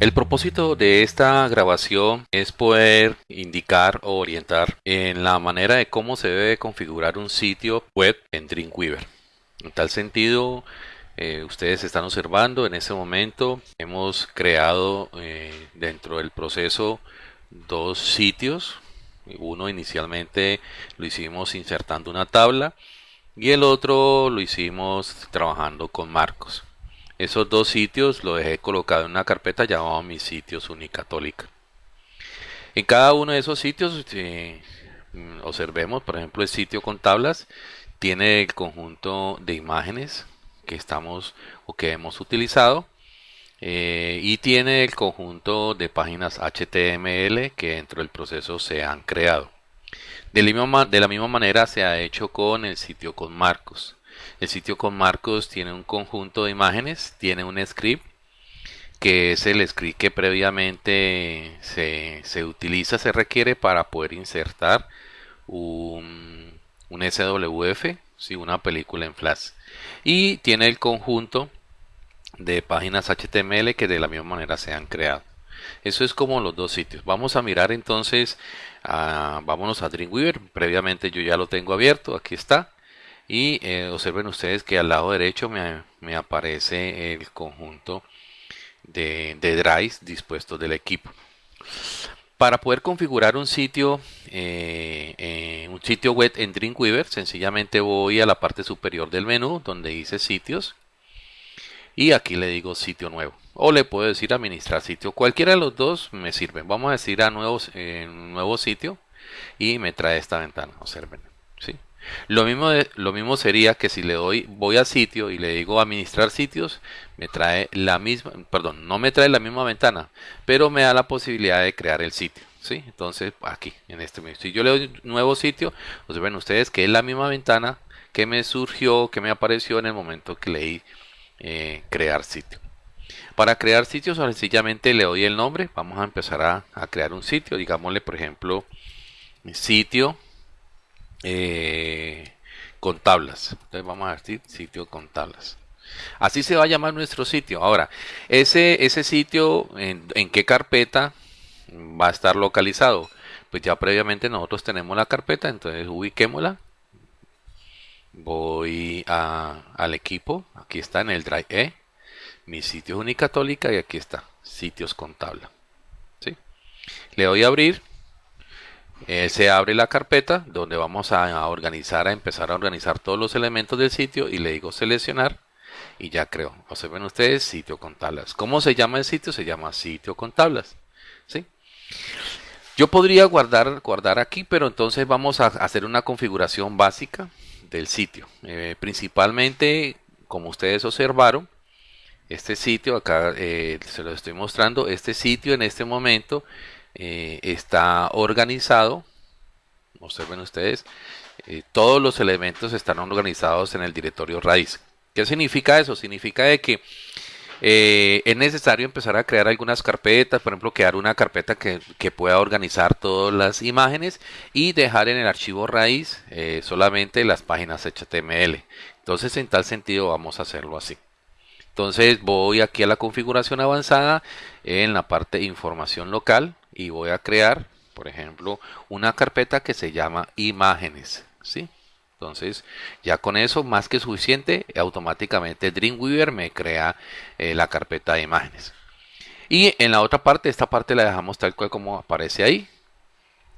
El propósito de esta grabación es poder indicar o orientar en la manera de cómo se debe configurar un sitio web en Dreamweaver. En tal sentido, eh, ustedes están observando en este momento hemos creado eh, dentro del proceso dos sitios. Uno inicialmente lo hicimos insertando una tabla y el otro lo hicimos trabajando con marcos. Esos dos sitios los dejé colocado en una carpeta llamada mis sitios Unicatólica. En cada uno de esos sitios eh, observemos, por ejemplo, el sitio con tablas tiene el conjunto de imágenes que estamos o que hemos utilizado eh, y tiene el conjunto de páginas HTML que dentro del proceso se han creado. De la, de la misma manera se ha hecho con el sitio con marcos. El sitio con marcos tiene un conjunto de imágenes, tiene un script que es el script que previamente se, utiliza, se requiere para poder insertar un, un SWF, ¿sí? una película en Flash. Y tiene el conjunto de páginas HTML que de la misma manera se han creado. Eso es como los dos sitios. Vamos a mirar entonces, a, vámonos a Dreamweaver. Previamente yo ya lo tengo abierto, aquí está. Y eh, observen ustedes que al lado derecho me, aparece el conjunto de, de, drives dispuestos del equipo. Para poder configurar un sitio, eh, eh, un sitio web en Dreamweaver, sencillamente voy a la parte superior del menú donde dice sitios y aquí le digo sitio nuevo o le puedo decir administrar sitio. Cualquiera de los dos me sirve. Vamos a decir a nuevos, nuevo sitio y me trae esta ventana. Observen. Lo mismo, lo mismo sería que si le doy, voy a sitio y le digo administrar sitios, me trae la misma, perdón, no me trae la misma ventana, pero me da la posibilidad de crear el sitio. ¿sí? Entonces, aquí, en este mismo. Si yo le doy nuevo sitio, pues ven ustedes que es la misma ventana que me surgió, que me apareció en el momento que leí eh, crear sitio. Para crear sitios, sencillamente le doy el nombre. Vamos a empezar a, a crear un sitio. Digámosle, por ejemplo, sitio eh, con tablas. Entonces vamos a decir sitio con tablas. Así se va a llamar nuestro sitio. Ahora, ese, ese sitio, en, qué carpeta va a estar localizado? Pues ya previamente nosotros tenemos la carpeta, entonces ubiquémosla. Voy al equipo, aquí está en el Drive E, mi sitio es Unicatólica y aquí está, sitios con tabla. ¿sí? Le doy a abrir eh, se abre la carpeta donde vamos a, organizar, a empezar a organizar todos los elementos del sitio y le digo seleccionar y ya creo. Observen ustedes, sitio con tablas. ¿Cómo se llama el sitio? Se llama sitio con tablas. ¿sí? Yo podría guardar, guardar aquí, pero entonces vamos a hacer una configuración básica del sitio. Eh, principalmente, como ustedes observaron, este sitio, acá eh, se lo estoy mostrando, este sitio en este momento eh, está organizado. Observen ustedes, eh, todos los elementos están organizados en el directorio raíz. ¿Qué significa eso? Significa de que eh, es necesario empezar a crear algunas carpetas, por ejemplo, crear una carpeta que, pueda organizar todas las imágenes y dejar en el archivo raíz solamente las páginas HTML. Entonces, en tal sentido, vamos a hacerlo así. Entonces, voy aquí a la configuración avanzada en la parte información local y voy a crear, por ejemplo, una carpeta que se llama imágenes. ¿sí? Entonces, ya con eso, más que suficiente, automáticamente Dreamweaver me crea eh, la carpeta de imágenes. Y en la otra parte, esta parte la dejamos tal cual como aparece ahí.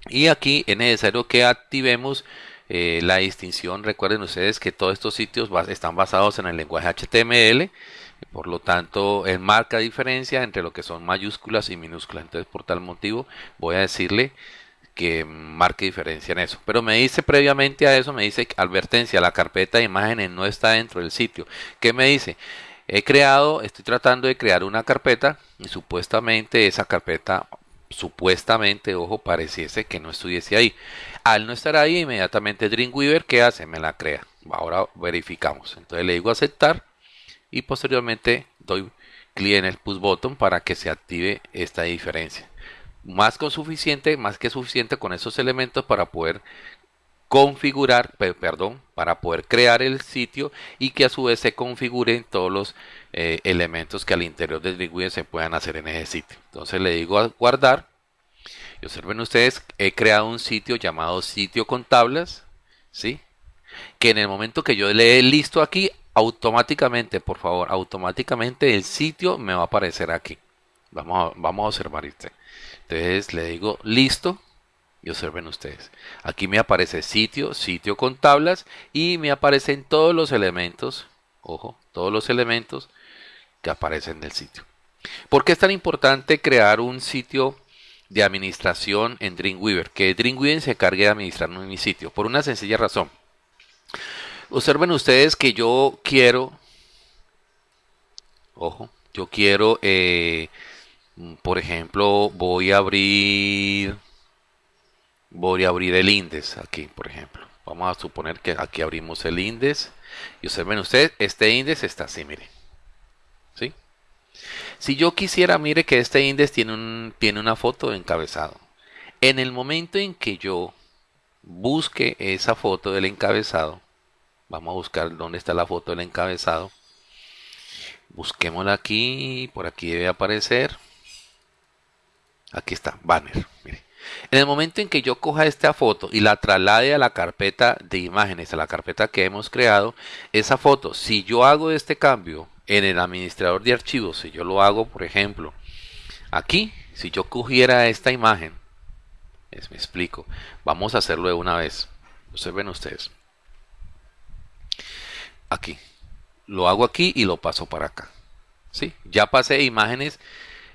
Y aquí es necesario que activemos eh, la distinción. Recuerden ustedes que todos estos sitios están basados en el lenguaje HTML. Por lo tanto, él marca diferencia entre lo que son mayúsculas y minúsculas. Entonces, por tal motivo, voy a decirle que marque diferencia en eso. Pero me dice previamente a eso, me dice advertencia, la carpeta de imágenes no está dentro del sitio. ¿Qué me dice? He creado, estoy tratando de crear una carpeta y supuestamente esa carpeta, supuestamente, ojo, pareciese que no estuviese ahí. Al no estar ahí, inmediatamente Dreamweaver, ¿qué hace? Me la crea. Ahora verificamos. Entonces le digo aceptar y posteriormente doy clic en el push button para que se active esta diferencia. Más que suficiente, más que suficiente con esos elementos para poder configurar, perdón, para poder crear el sitio y que a su vez se configuren todos los eh, elementos que al interior del Dreamweaver se puedan hacer en ese sitio. Entonces le digo a guardar. Y observen ustedes, he creado un sitio llamado sitio con tablas, ¿sí? Que en el momento que yo le dé listo aquí, automáticamente, por favor, automáticamente el sitio me va a aparecer aquí. Vamos a, vamos a observar este. Entonces le digo listo y observen ustedes. Aquí me aparece sitio, sitio con tablas y me aparecen todos los elementos, ojo, todos los elementos que aparecen en el sitio. ¿Por qué es tan importante crear un sitio de administración en Dreamweaver? Que Dreamweaver se encargue de administrar mi sitio. Por una sencilla razón. Observen ustedes que yo quiero, ojo, yo quiero, eh, por ejemplo, voy a abrir voy a abrir el índice aquí, por ejemplo. Vamos a suponer que aquí abrimos el índice. Y observen ustedes, este índice está así, mire. ¿Sí? Si yo quisiera, mire que este índice tiene, un, tiene una foto de encabezado. En el momento en que yo busque esa foto del encabezado, vamos a buscar dónde está la foto del encabezado. Busquémosla aquí, por aquí debe aparecer. Aquí está, banner. En el momento en que yo coja esta foto y la traslade a la carpeta de imágenes, a la carpeta que hemos creado, esa foto, si yo hago este cambio en el administrador de archivos, si yo lo hago, por ejemplo, aquí, si yo cogiera esta imagen, me explico, vamos a hacerlo de una vez. Observen ustedes. Aquí. Lo hago aquí y lo paso para acá. ¿Sí? Ya pasé imágenes.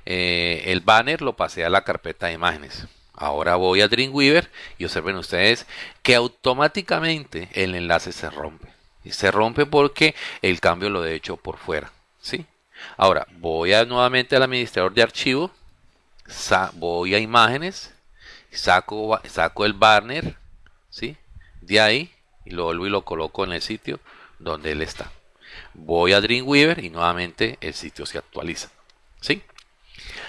Eh, el banner lo pasé a la carpeta de imágenes. Ahora voy a Dreamweaver y observen ustedes que automáticamente el enlace se rompe. Y se rompe porque el cambio lo he hecho por fuera. ¿sí? Ahora voy a, nuevamente al administrador de archivo. Voy a imágenes. Saco, saco el banner. ¿sí? De ahí y lo vuelvo y lo coloco en el sitio donde él está. Voy a Dreamweaver y nuevamente el sitio se actualiza. ¿sí?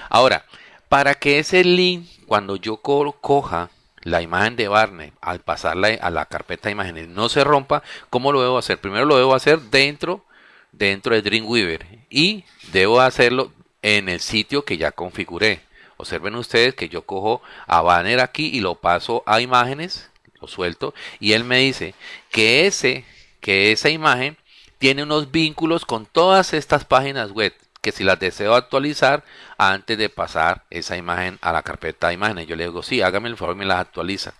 Ahora, para que ese link, cuando yo coja la imagen de Barney al pasarla a la carpeta de imágenes no se rompa, ¿cómo lo debo hacer? Primero lo debo hacer dentro, dentro de Dreamweaver y debo hacerlo en el sitio que ya configuré. Observen ustedes que yo cojo a banner aquí y lo paso a imágenes, lo suelto y él me dice que ese, que esa imagen tiene unos vínculos con todas estas páginas web que si las deseo actualizar antes de pasar esa imagen a la carpeta de imágenes. Yo le digo, sí, hágame el favor y me las actualiza.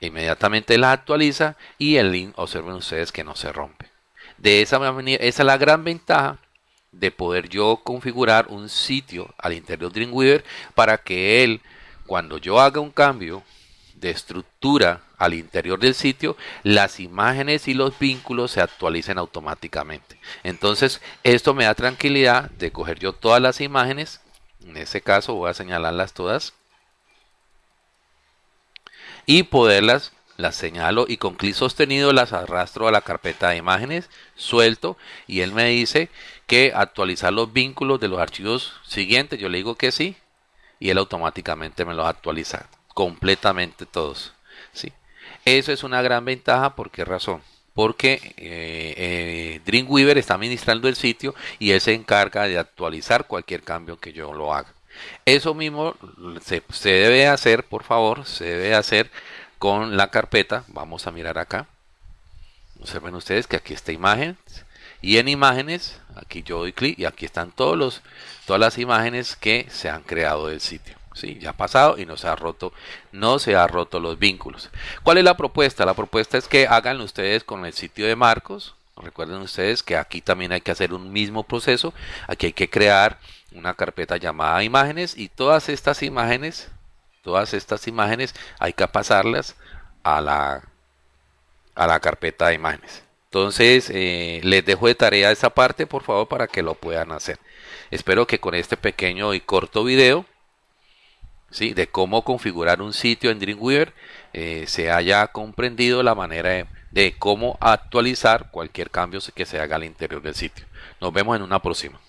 Inmediatamente las actualiza y el link, observen ustedes que no se rompe. De esa manera, esa es la gran ventaja de poder yo configurar un sitio al interior de Dreamweaver para que él, cuando yo haga un cambio de estructura al interior del sitio, las imágenes y los vínculos se actualicen automáticamente. Entonces, esto me da tranquilidad de coger yo todas las imágenes. En este caso voy a señalarlas todas. Y poderlas, las señalo y con clic sostenido las arrastro a la carpeta de imágenes, suelto y él me dice que actualizar los vínculos de los archivos siguientes. Yo le digo que sí y él automáticamente me los actualiza completamente todos. ¿sí? Eso es una gran ventaja, ¿por qué razón? Porque eh, eh, Dreamweaver está administrando el sitio y él se encarga de actualizar cualquier cambio que yo lo haga. Eso mismo se, se debe hacer, por favor, se debe hacer con la carpeta. Vamos a mirar acá. Observen ustedes que aquí está imagen y en imágenes, aquí yo doy clic y aquí están todos los, todas las imágenes que se han creado del sitio. Sí, ya ha pasado y no se ha roto, no se ha roto los vínculos. ¿Cuál es la propuesta? La propuesta es que hagan ustedes con el sitio de Marcos. Recuerden ustedes que aquí también hay que hacer un mismo proceso. Aquí hay que crear una carpeta llamada imágenes y todas estas imágenes, todas estas imágenes hay que pasarlas a la, a la carpeta de imágenes. Entonces, eh, les dejo de tarea esa parte, por favor, para que lo puedan hacer. Espero que con este pequeño y corto video de cómo configurar un sitio en Dreamweaver, eh, se haya comprendido la manera de, de cómo actualizar cualquier cambio que se haga al interior del sitio. Nos vemos en una próxima.